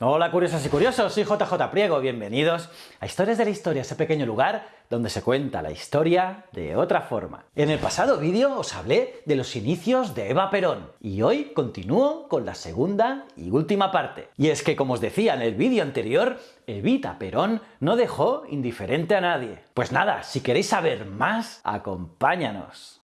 Hola curiosas y curiosos, soy JJ Priego, bienvenidos a Historias de la Historia, ese pequeño lugar donde se cuenta la historia de otra forma. En el pasado vídeo os hablé de los inicios de Eva Perón, y hoy continúo con la segunda y última parte. Y es que, como os decía en el vídeo anterior, Evita Perón no dejó indiferente a nadie. Pues nada, si queréis saber más, acompáñanos.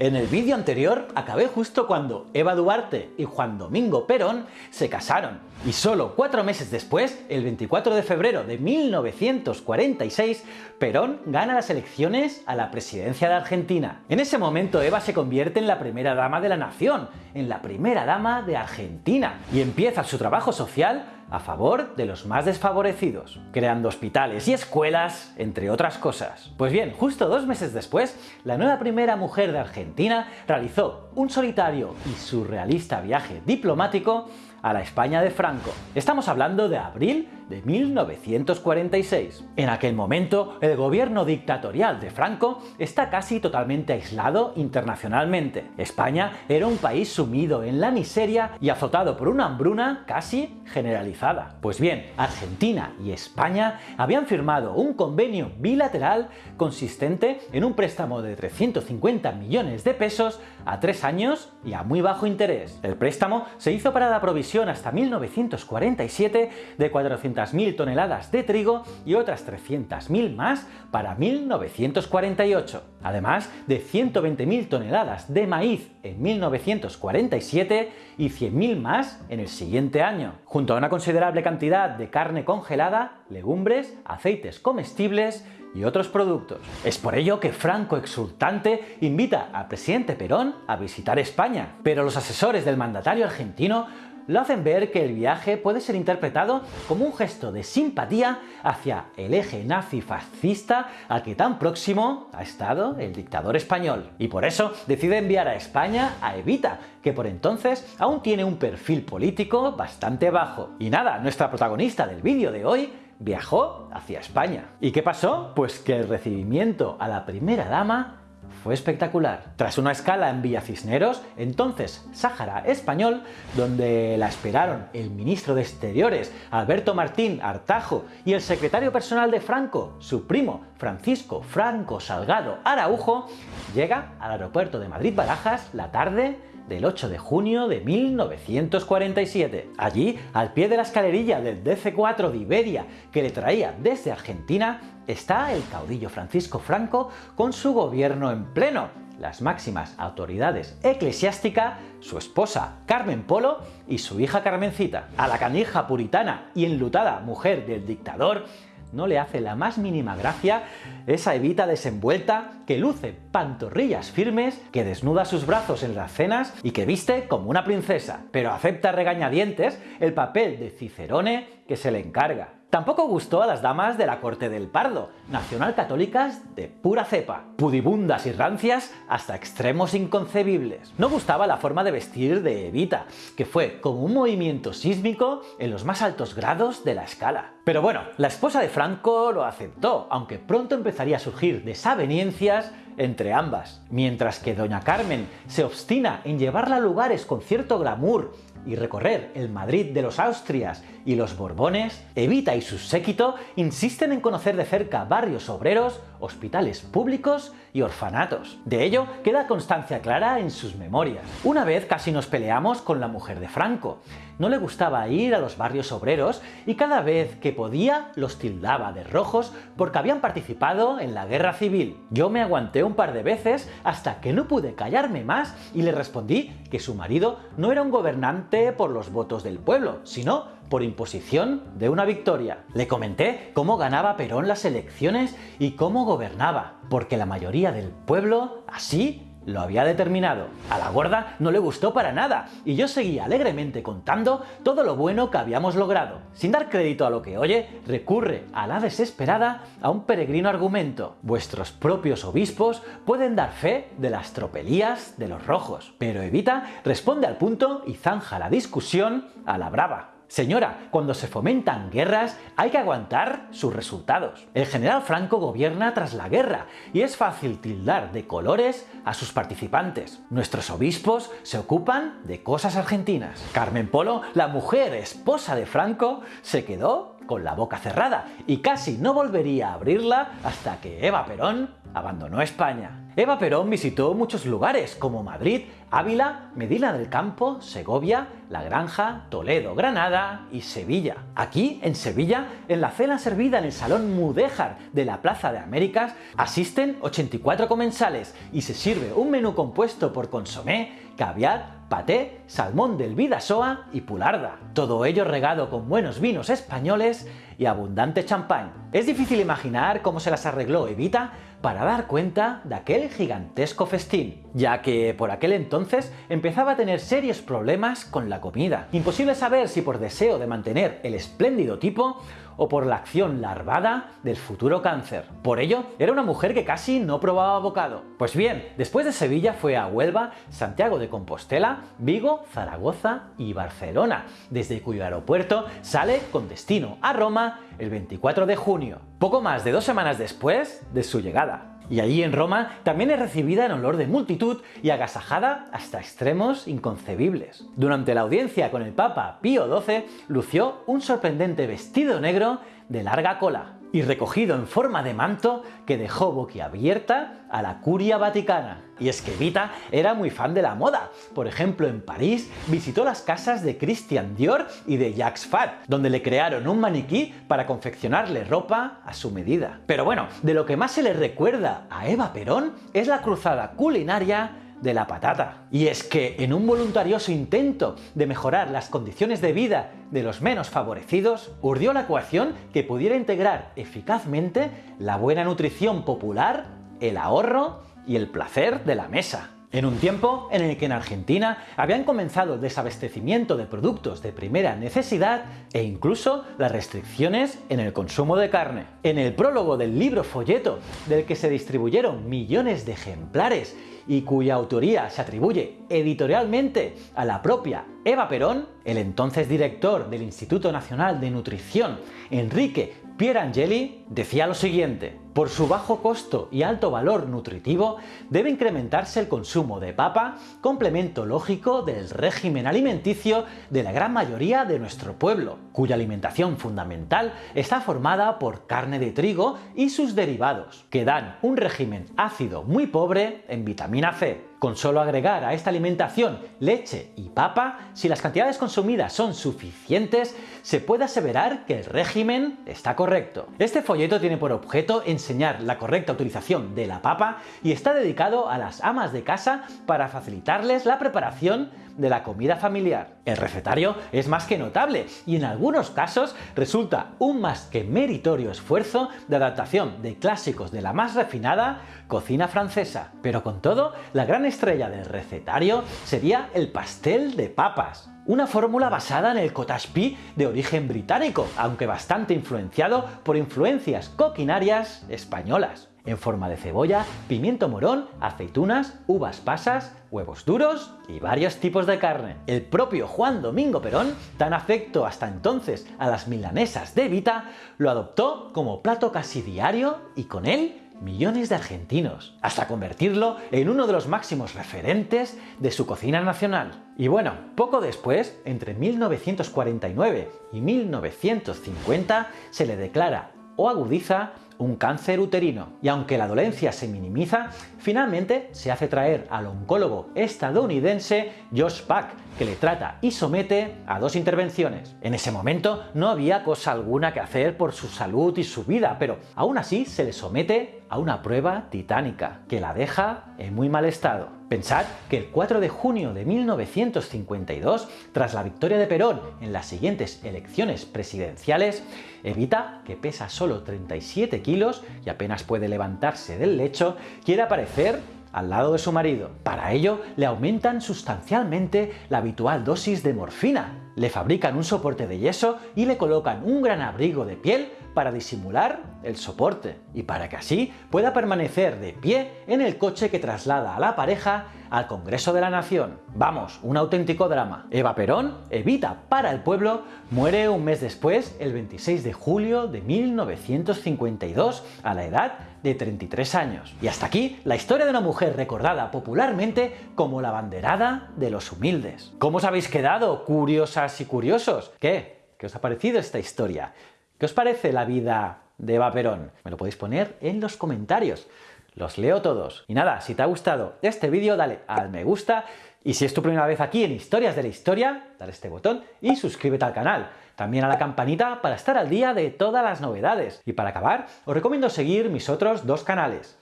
En el vídeo anterior acabé justo cuando Eva Duarte y Juan Domingo Perón se casaron, y solo cuatro meses después, el 24 de febrero de 1946, Perón gana las elecciones a la presidencia de Argentina. En ese momento Eva se convierte en la primera dama de la nación, en la primera dama de Argentina, y empieza su trabajo social a favor de los más desfavorecidos, creando hospitales y escuelas, entre otras cosas. Pues bien, justo dos meses después, la nueva primera mujer de Argentina realizó un solitario y surrealista viaje diplomático a la España de Franco. Estamos hablando de abril de 1946. En aquel momento, el gobierno dictatorial de Franco está casi totalmente aislado internacionalmente. España era un país sumido en la miseria y azotado por una hambruna casi generalizada. Pues bien, Argentina y España habían firmado un convenio bilateral consistente en un préstamo de 350 millones de pesos a tres años y a muy bajo interés. El préstamo se hizo para la provisión hasta 1947 de 400 mil toneladas de trigo y otras 300.000 más para 1948, además de 120.000 toneladas de maíz en 1947 y 100.000 más en el siguiente año, junto a una considerable cantidad de carne congelada, legumbres, aceites comestibles y otros productos. Es por ello que Franco exultante invita al presidente Perón a visitar España, pero los asesores del mandatario argentino lo hacen ver que el viaje puede ser interpretado como un gesto de simpatía hacia el eje nazi-fascista al que tan próximo ha estado el dictador español. Y por eso decide enviar a España a Evita, que por entonces aún tiene un perfil político bastante bajo. Y nada, nuestra protagonista del vídeo de hoy viajó hacia España. ¿Y qué pasó? Pues que el recibimiento a la primera dama fue espectacular. Tras una escala en Villa Cisneros, entonces Sáhara Español, donde la esperaron el ministro de Exteriores Alberto Martín Artajo y el secretario personal de Franco, su primo Francisco Franco Salgado Araujo, llega al aeropuerto de Madrid-Barajas la tarde del 8 de junio de 1947. Allí, al pie de la escalerilla del DC-4 de Iberia que le traía desde Argentina, está el caudillo Francisco Franco con su gobierno en pleno, las máximas autoridades eclesiásticas, su esposa Carmen Polo y su hija Carmencita. A la canija puritana y enlutada mujer del dictador no le hace la más mínima gracia esa evita desenvuelta que luce pantorrillas firmes, que desnuda sus brazos en las cenas y que viste como una princesa, pero acepta regañadientes el papel de Cicerone que se le encarga. Tampoco gustó a las damas de la corte del Pardo, nacional-católicas de pura cepa, pudibundas y rancias hasta extremos inconcebibles. No gustaba la forma de vestir de Evita, que fue como un movimiento sísmico en los más altos grados de la escala. Pero bueno, la esposa de Franco lo aceptó, aunque pronto empezaría a surgir desavenencias entre ambas. Mientras que doña Carmen se obstina en llevarla a lugares con cierto glamour y recorrer el Madrid de los Austrias y los Borbones, Evita y su séquito insisten en conocer de cerca barrios obreros, hospitales públicos y orfanatos. De ello queda constancia clara en sus memorias. Una vez casi nos peleamos con la mujer de Franco. No le gustaba ir a los barrios obreros y cada vez que podía los tildaba de rojos porque habían participado en la guerra civil. Yo me aguanté un par de veces hasta que no pude callarme más y le respondí que su marido no era un gobernante por los votos del pueblo, sino por imposición de una victoria. Le comenté cómo ganaba Perón las elecciones y cómo gobernaba, porque la mayoría del pueblo así lo había determinado. A la gorda no le gustó para nada, y yo seguía alegremente contando todo lo bueno que habíamos logrado. Sin dar crédito a lo que oye, recurre a la desesperada a un peregrino argumento. Vuestros propios obispos pueden dar fe de las tropelías de los rojos. Pero Evita responde al punto y zanja la discusión a la brava. Señora, cuando se fomentan guerras hay que aguantar sus resultados. El general Franco gobierna tras la guerra y es fácil tildar de colores a sus participantes. Nuestros obispos se ocupan de cosas argentinas. Carmen Polo, la mujer esposa de Franco, se quedó con la boca cerrada y casi no volvería a abrirla hasta que Eva Perón abandonó España. Eva Perón visitó muchos lugares como Madrid, Ávila, Medina del Campo, Segovia, La Granja, Toledo, Granada y Sevilla. Aquí, en Sevilla, en la cena servida en el Salón Mudéjar de la Plaza de Américas, asisten 84 comensales y se sirve un menú compuesto por consomé, caviar, paté, salmón del Vidasoa y pularda. Todo ello regado con buenos vinos españoles y abundante champán. Es difícil imaginar cómo se las arregló Evita para dar cuenta de aquel gigantesco festín, ya que por aquel entonces empezaba a tener serios problemas con la comida. Imposible saber si por deseo de mantener el espléndido tipo o por la acción larvada del futuro cáncer. Por ello, era una mujer que casi no probaba bocado. Pues bien, después de Sevilla fue a Huelva, Santiago de Compostela, Vigo, Zaragoza y Barcelona, desde cuyo aeropuerto sale con destino a Roma el 24 de junio, poco más de dos semanas después de su llegada. Y allí en Roma también es recibida en olor de multitud y agasajada hasta extremos inconcebibles. Durante la audiencia con el Papa Pío XII lució un sorprendente vestido negro de larga cola, y recogido en forma de manto que dejó boquiabierta a la curia vaticana. Y es que Vita era muy fan de la moda. Por ejemplo, en París visitó las casas de Christian Dior y de Jacques Fat, donde le crearon un maniquí para confeccionarle ropa a su medida. Pero bueno, de lo que más se le recuerda a Eva Perón es la cruzada culinaria de la patata. Y es que en un voluntarioso intento de mejorar las condiciones de vida de los menos favorecidos, urdió la ecuación que pudiera integrar eficazmente la buena nutrición popular, el ahorro y el placer de la mesa. En un tiempo en el que en Argentina habían comenzado el desabastecimiento de productos de primera necesidad e incluso las restricciones en el consumo de carne. En el prólogo del libro folleto, del que se distribuyeron millones de ejemplares y cuya autoría se atribuye editorialmente a la propia Eva Perón, el entonces director del Instituto Nacional de Nutrición, Enrique Pierangeli, decía lo siguiente por su bajo costo y alto valor nutritivo, debe incrementarse el consumo de papa, complemento lógico del régimen alimenticio de la gran mayoría de nuestro pueblo, cuya alimentación fundamental está formada por carne de trigo y sus derivados, que dan un régimen ácido muy pobre en vitamina C. Con solo agregar a esta alimentación leche y papa, si las cantidades consumidas son suficientes, se puede aseverar que el régimen está correcto. Este folleto tiene por objeto enseñar la correcta utilización de la papa y está dedicado a las amas de casa para facilitarles la preparación de la comida familiar. El recetario es más que notable y en algunos casos resulta un más que meritorio esfuerzo de adaptación de clásicos de la más refinada cocina francesa. Pero con todo, la gran estrella del recetario sería el pastel de papas. Una fórmula basada en el cottage pie de origen británico, aunque bastante influenciado por influencias coquinarias españolas en forma de cebolla, pimiento morón, aceitunas, uvas pasas, huevos duros y varios tipos de carne. El propio Juan Domingo Perón, tan afecto hasta entonces a las milanesas de Vita, lo adoptó como plato casi diario y con él millones de argentinos, hasta convertirlo en uno de los máximos referentes de su cocina nacional. Y bueno, poco después, entre 1949 y 1950, se le declara o agudiza un cáncer uterino. Y aunque la dolencia se minimiza, finalmente se hace traer al oncólogo estadounidense Josh Pack, que le trata y somete a dos intervenciones. En ese momento no había cosa alguna que hacer por su salud y su vida, pero aún así se le somete a una prueba titánica, que la deja en muy mal estado. Pensad que el 4 de junio de 1952, tras la victoria de Perón en las siguientes elecciones presidenciales, Evita, que pesa solo 37 kilos y apenas puede levantarse del lecho, quiere aparecer al lado de su marido. Para ello, le aumentan sustancialmente la habitual dosis de morfina, le fabrican un soporte de yeso y le colocan un gran abrigo de piel para disimular el soporte y para que así pueda permanecer de pie en el coche que traslada a la pareja al Congreso de la Nación. Vamos, un auténtico drama. Eva Perón, Evita para el pueblo, muere un mes después, el 26 de julio de 1952, a la edad de 33 años. Y hasta aquí la historia de una mujer recordada popularmente como la banderada de los humildes. ¿Cómo os habéis quedado, curiosas y curiosos? ¿Qué? ¿Qué os ha parecido esta historia? ¿Qué os parece la vida de Eva Perón? Me lo podéis poner en los comentarios. Los leo todos. Y nada, si te ha gustado este vídeo, dale al me gusta. Y si es tu primera vez aquí en Historias de la Historia, dale este botón y suscríbete al canal. También a la campanita para estar al día de todas las novedades. Y para acabar, os recomiendo seguir mis otros dos canales.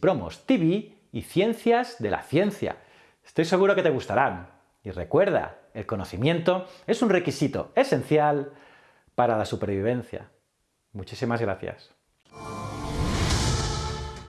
Promos TV y Ciencias de la Ciencia. Estoy seguro que te gustarán. Y recuerda, el conocimiento es un requisito esencial para la supervivencia. Muchísimas gracias.